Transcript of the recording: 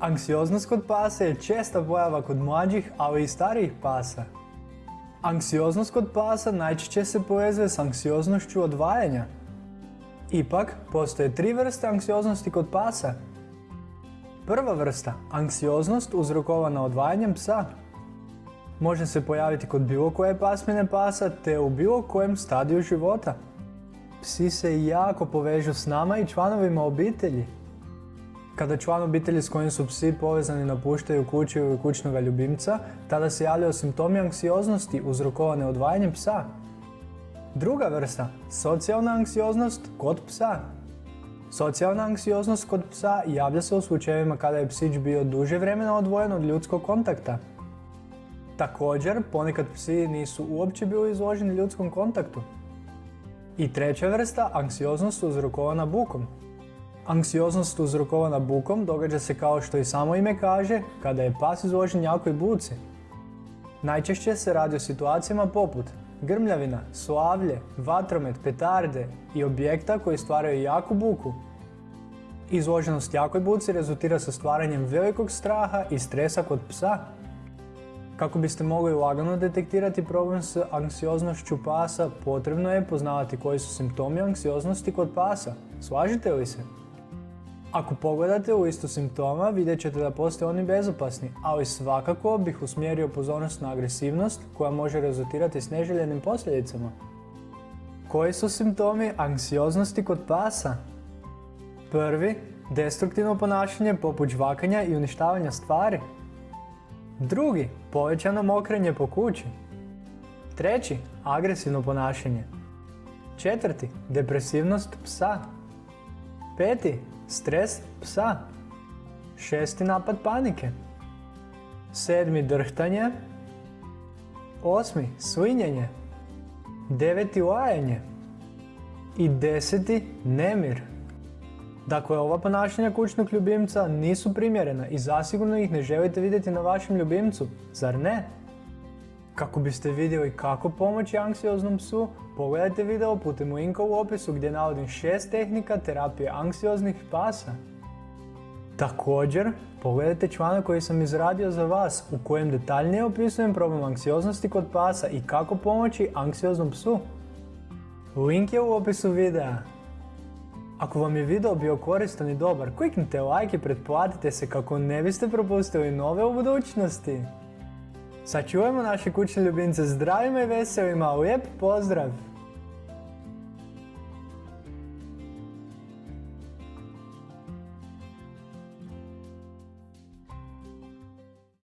Anksioznost kod pasa je česta pojava kod mlađih, ali i starijih pasa. Anksioznost kod pasa najčešće se povezuje s anksioznošću odvajanja. Ipak, postoje tri vrste anksioznosti kod pasa. Prva vrsta, anksioznost uzrokovana odvajanjem psa. Može se pojaviti kod bilo koje pasmine pasa te u bilo kojem stadiju života. Psi se jako povežu s nama i članovima obitelji. Kada član obitelji s kojim su psi povezani napuštaju kuću ili kućnog ljubimca, tada se javljaju simptomi anksioznosti uzrokovane odvajanjem psa. Druga vrsta, socijalna anksioznost kod psa. Socijalna anksioznost kod psa javlja se u slučajevima kada je psić bio duže vremena odvojen od ljudskog kontakta. Također, ponekad psi nisu uopće bili izloženi ljudskom kontaktu. I treća vrsta, anksioznost uzrokovana bukom. Anksioznost uzrokovana bukom događa se kao što i samo ime kaže, kada je pas izložen jakoj buci. Najčešće se radi o situacijama poput grmljavina, slavlje, vatromet, petarde i objekta koji stvaraju jaku buku. Izloženost jakoj buci rezultira sa stvaranjem velikog straha i stresa kod psa. Kako biste mogli lagano detektirati problem s anksioznošću pasa, potrebno je poznavati koji su simptomi anksioznosti kod pasa. Slažite li se? Ako pogledate u listu simptoma, vidjet ćete da postoje oni bezopasni, ali svakako bih usmjerio pozornost na agresivnost koja može rezultirati s neželjenim posljedicama. Koji su simptomi anksioznosti kod pasa? Prvi, destruktivno ponašanje poput žvakanja i uništavanja stvari. Drugi, povećano mokrenje po kući. Treći, agresivno ponašanje. Četvrti, depresivnost psa. Peti, Stres psa. Šesti napad panike. Sedmi drhtanje. Osmi slinjenje. Deveti lajanje. I deseti nemir. Dakle, ova ponašanja kućnog ljubimca nisu primjerena i zasigurno ih ne želite vidjeti na vašem ljubimcu, zar ne? Kako biste vidjeli kako pomoći anksioznom psu, pogledajte video putem linka u opisu gdje navodim šest tehnika terapije anksioznih pasa. Također, pogledajte članak koji sam izradio za vas u kojem detaljnije opisujem problem anksioznosti kod pasa i kako pomoći anksioznom psu. Link je u opisu videa. Ako vam je video bio koristan i dobar, kliknite like i pretplatite se kako ne biste propustili nove u budućnosti. Sačuvajmo naše kućne ljubimce zdravima i veselima, lijep pozdrav!